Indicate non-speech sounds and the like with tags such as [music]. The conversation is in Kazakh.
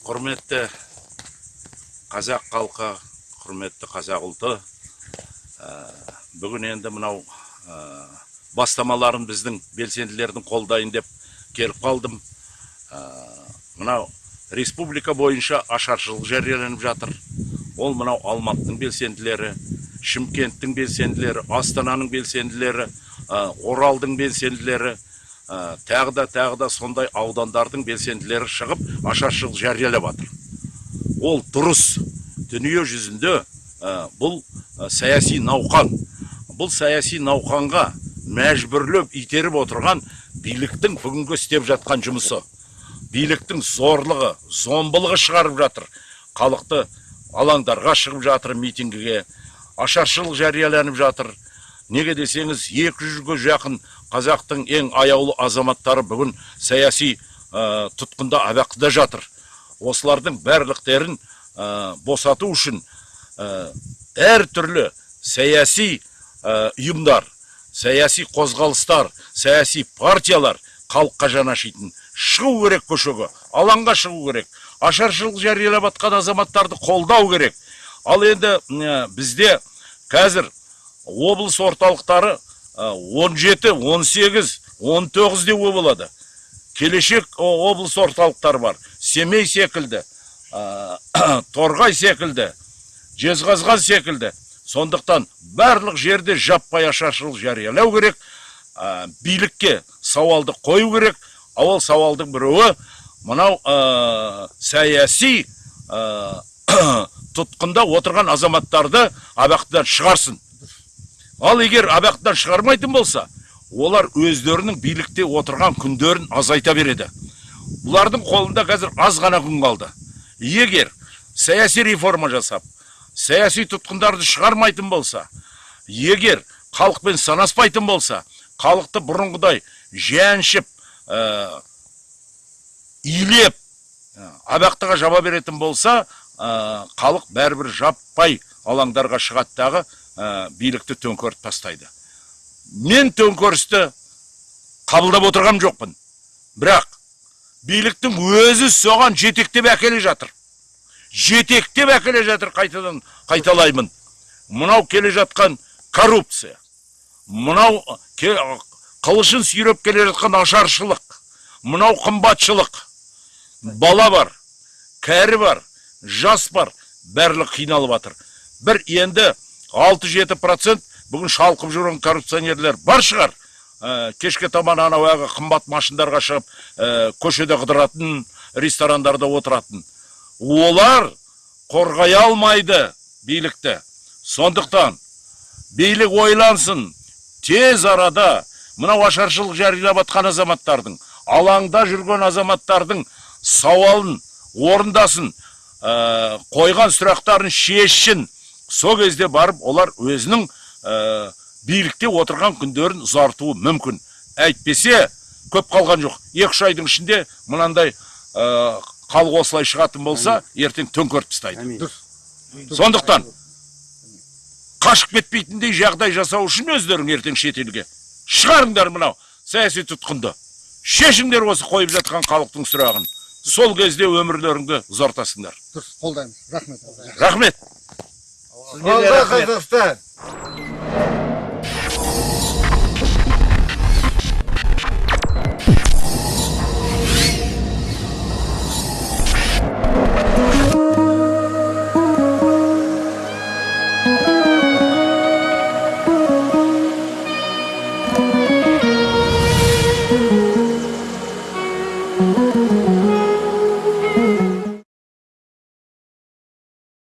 құрметті қазақ халқы құрметті қазақ ұлты ә, бүгін енді мынау ә, бастамаларын біздің белсенділердің қолдайын деп келіп қалдым. Ә, мынау республика бойынша ашаршылық жарияланып жатыр. Ол мынау алматының белсенділері шымкенттің белсенділері астананың белсенділері оралдың белсенділері ә, тағы да тағы да сондай аудандардың белсенділері шығып ашаршылық жариялап жатыр. Ол дұрыс. Дүние жүзінде ә, бұл ә, саяси науқан. Бұл саяси науқанға мәжбүрлеп итеріп отырған биліктің бүгінгі істеп жатқан жұмысы. Биліктің зорлығы зомбылығы шығарып жатыр. Халықты алаңдарға шығып жатыр митингіге. Ашаршылық жарияланып жатыр. Неге десеңіз екі жүзге жақын қазақтың ең аяулы азаматтары бүгін саяси тұтқында абақтыда жатыр. Осылардың барлықтерін босату үшін ә, әртүрлі саяси ұйымдар саяси қозғалыстар саяси партиялар халыққа жаны ашитын шығу керек көшеге алаңға шығу керек. Ашаршылық жариялап жатқан азаматтарды қолдау керек. Ал енді бізде қазір облыс орталықтары ә, 17, 18, 19 деуге болады. Келешек облыс орталықтары бар. Семей секілді [coughs] торғай секілді жезқазған секілді. Сондықтан барлық жерде жаппай ашаршылық жариялау керек билікке сауалды қою керек. А ол сауалдың біреуі мынау саяси [coughs] тұтқында отырған азаматтарды абақтыдан шығарсын. Ал егер абақтыдан шығармайтын болса олар өздерінің билікте отырған күндерін азайта береді. Бұлардың қолында қазір аз ғана күн қалды. Егер саяси реформа жасап саяси тұтқындарды шығармайтын болса егер халықпен санаспайтын болса халықты бұрынғыдай жаншып ә, илеп ә, абақтыға жаба беретін болса ә, халық бәрібір жаппай алаңдарға шығады. Дағы ә, билікті төңкеріп тастайды. Мен төңкерісті қабылдап отырған жоқпын. Бірақ биліктің өзі соған жетектеп әкеле жатыр. Жетектеп әкеле жатыр қайтадан қайталаймын. Мынау келе жатқан коррупция. Мынау ке- қылышын сүйреп келе жатқан ашаршылық. Мынау қымбатшылық. Бала бар кәрі бар жас бар барлық қиналып жатыр бір енді 6-7 процент бүгін шалқып жүрген коррупционерлер бар шығар. Ә, кешке таман анау әлгі қымбат машиндарға шығып ә, көшеде қыдыратын ресторандарда отыратын. Олар қорғай алмайды билікті. Сондықтан билік ойлансын тез арада мынау ашаршылық жариялап жатқан азаматтардың алаңда жүрген азаматтардың сауалын орындасын ә, қойған сұрақтарын шешсін. Сол кезде барып олар өзінің ә, билікте отырған күндерін ұзартуы мүмкін. Әйтпесе көп қалған жоқ. Екі үш айдың ішінде мынандай ә, халық осылай шығатын болса ертең төңкеріп тастайды. Сондықтан қашып кетпейтіндей жағдай жасау үшін өздерің ертең шетелге. Шығарыңдар мынау саяси тұтқынды. Шешіңдер осы қойып жатқан халықтың сұрағын. Сол кезде өмірлеріңді ұзартасыңдар. Дұрыс қолдаймыз. Рахмет. Рахмет. Алға Қазақстан!